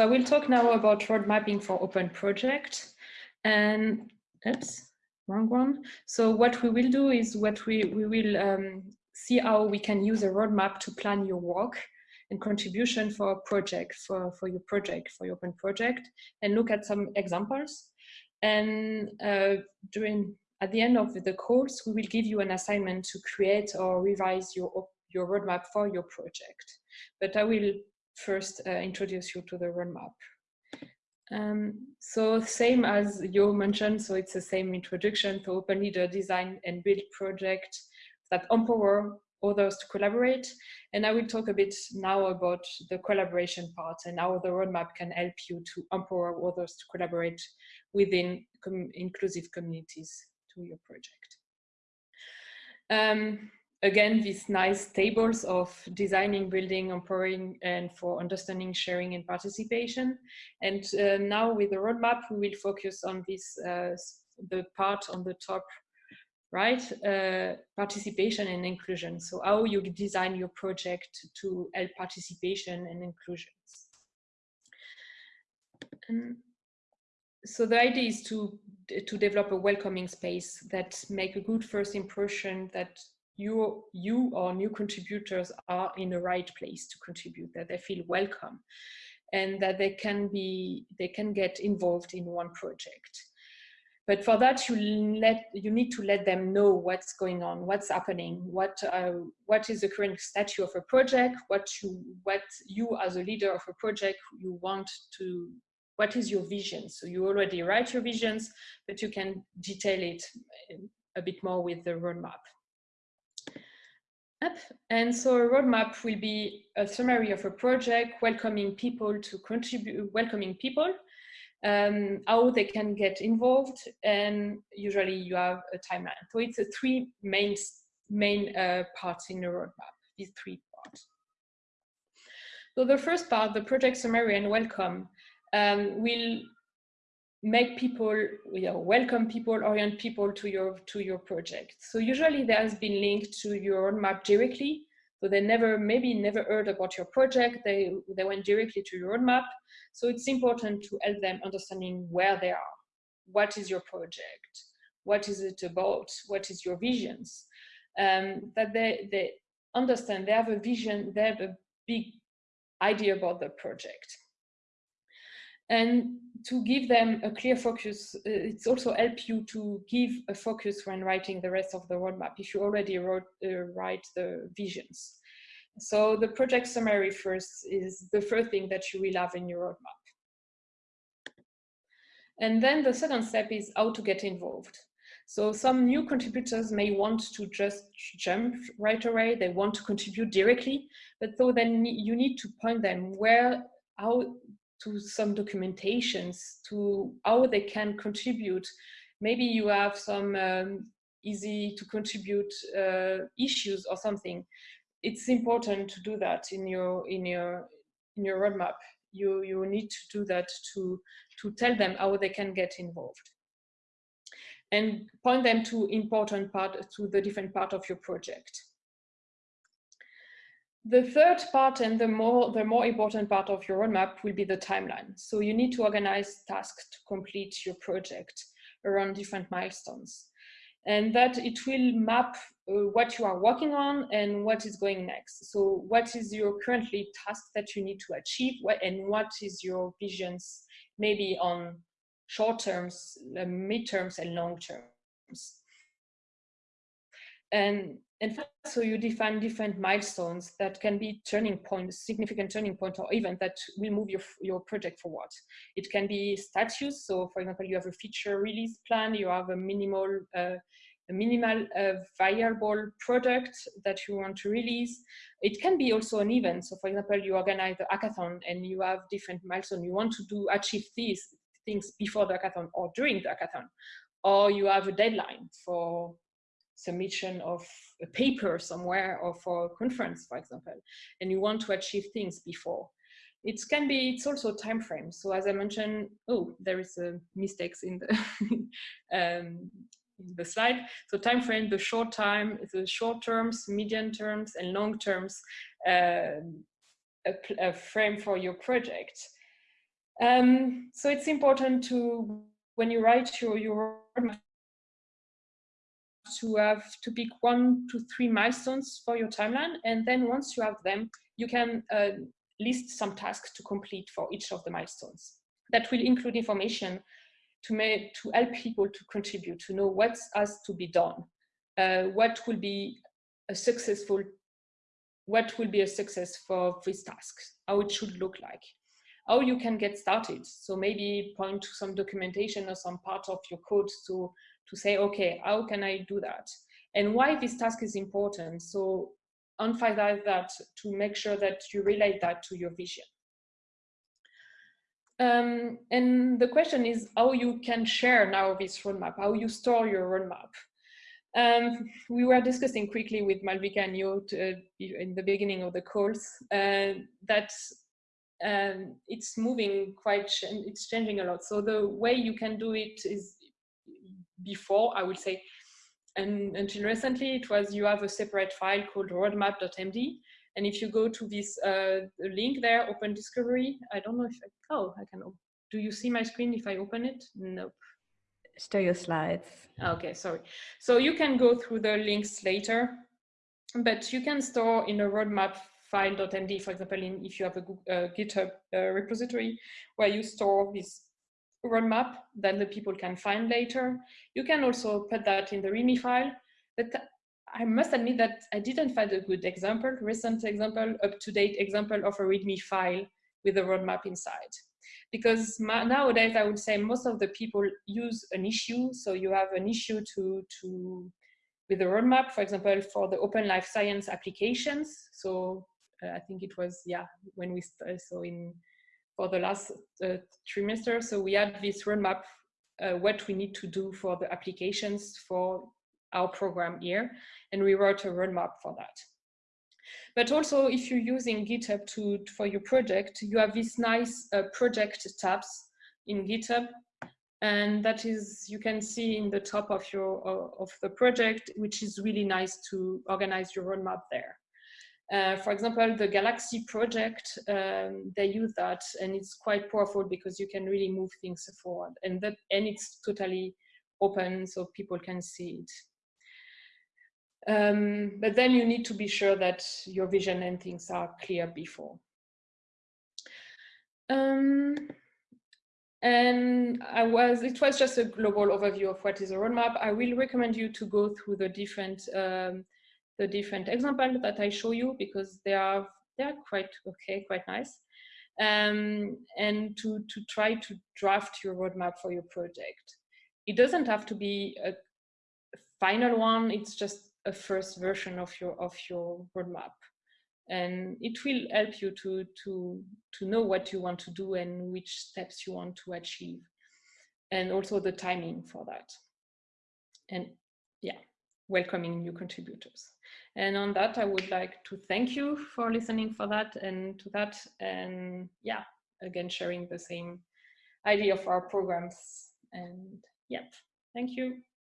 I will talk now about road mapping for open project. And oops, wrong one. So what we will do is what we, we will um, see how we can use a roadmap to plan your work and contribution for a project, for, for your project, for your open project, and look at some examples. And uh, during at the end of the course, we will give you an assignment to create or revise your, your roadmap for your project. But I will first uh, introduce you to the roadmap. Um, so same as you mentioned, so it's the same introduction to open leader design and build project that empower others to collaborate. And I will talk a bit now about the collaboration part and how the roadmap can help you to empower others to collaborate within com inclusive communities to your project. Um, again, these nice tables of designing, building, empowering, and for understanding, sharing, and participation. And uh, now with the roadmap, we will focus on this, uh, the part on the top right? Uh, participation and inclusion. So how you design your project to help participation and inclusions. And so the idea is to, to develop a welcoming space that make a good first impression that you, you or new contributors are in the right place to contribute, that they feel welcome and that they can be, they can get involved in one project. But for that, you let you need to let them know what's going on, what's happening, what uh, what is the current status of a project, what you what you as a leader of a project you want to what is your vision. So you already write your visions, but you can detail it a bit more with the roadmap. And so a roadmap will be a summary of a project, welcoming people to contribute, welcoming people, um, how they can get involved, and usually you have a timeline. So it's a three main, main uh, parts in the roadmap, these three parts. So the first part, the project summary and welcome, um, will make people, you know, welcome people, orient people to your, to your project. So usually there has been linked to your roadmap directly, so they never, maybe never heard about your project. They, they went directly to your roadmap. So it's important to help them understanding where they are. What is your project? What is it about? What is your visions? Um, that they, they understand, they have a vision, they have a big idea about the project and to give them a clear focus, uh, it's also help you to give a focus when writing the rest of the roadmap if you already wrote, uh, write the visions. So the project summary first is the first thing that you will have in your roadmap. And then the second step is how to get involved. So some new contributors may want to just jump right away. They want to contribute directly, but so then you need to point them where, how to some documentations to how they can contribute. Maybe you have some um, easy to contribute uh, issues or something. It's important to do that in your in your in your roadmap. You you need to do that to to tell them how they can get involved and point them to important part to the different part of your project. The third part and the more, the more important part of your roadmap will be the timeline. So you need to organize tasks to complete your project around different milestones. And that it will map uh, what you are working on and what is going next. So what is your currently task that you need to achieve and what is your visions maybe on short terms, uh, mid-terms and long terms. And and so you define different milestones that can be turning points, significant turning point or event that will move your, your project forward. It can be status. So for example, you have a feature release plan, you have a minimal, uh, a minimal uh, viable product that you want to release. It can be also an event. So for example, you organize the hackathon and you have different milestones. You want to do achieve these things before the hackathon or during the hackathon. Or you have a deadline for submission of a paper somewhere or for a conference, for example, and you want to achieve things before. It can be, it's also time frame. So as I mentioned, oh, there is a mistakes in the, um, in the slide. So time frame, the short time, the short terms, medium terms, and long terms, uh, a, a frame for your project. Um, so it's important to, when you write your, your to have to pick one to three milestones for your timeline. And then once you have them, you can uh, list some tasks to complete for each of the milestones. That will include information to, make, to help people to contribute, to know what has to be done, uh, what will be a successful, what will be a success for this task, how it should look like, how you can get started. So maybe point to some documentation or some part of your code to, to say, okay, how can I do that? And why this task is important. So emphasize that to make sure that you relate that to your vision. Um, and the question is how you can share now this roadmap, how you store your roadmap. Um, we were discussing quickly with Malvika and you uh, in the beginning of the calls uh, that um, it's moving quite, it's changing a lot. So the way you can do it is before, I would say, and until recently, it was you have a separate file called roadmap.md. And if you go to this uh, link there, Open Discovery, I don't know if, I, oh, I can, do you see my screen if I open it? Nope. Show your slides. Okay, sorry. So you can go through the links later, but you can store in a roadmap file.md, for example, in, if you have a, a GitHub uh, repository where you store this roadmap that the people can find later. You can also put that in the README file, but I must admit that I didn't find a good example, recent example, up-to-date example of a README file with a roadmap inside. Because nowadays, I would say most of the people use an issue. So you have an issue to, to with a roadmap, for example, for the open life science applications. So uh, I think it was, yeah, when we so in for the last uh, trimester. So we had this roadmap, uh, what we need to do for the applications for our program here. And we wrote a roadmap for that. But also if you're using GitHub to, for your project, you have these nice uh, project tabs in GitHub. And that is, you can see in the top of your of the project, which is really nice to organize your roadmap there. Uh, for example, the Galaxy project, um, they use that and it's quite powerful because you can really move things forward and that and it's totally open so people can see it. Um, but then you need to be sure that your vision and things are clear before. Um, and I was, it was just a global overview of what is a roadmap. I will recommend you to go through the different um, the different examples that I show you because they are they are quite okay, quite nice. Um, and to, to try to draft your roadmap for your project. It doesn't have to be a final one, it's just a first version of your of your roadmap. And it will help you to, to, to know what you want to do and which steps you want to achieve. And also the timing for that. And yeah, welcoming new contributors. And on that, I would like to thank you for listening for that and to that. And yeah, again, sharing the same idea of our programs. And yep, thank you.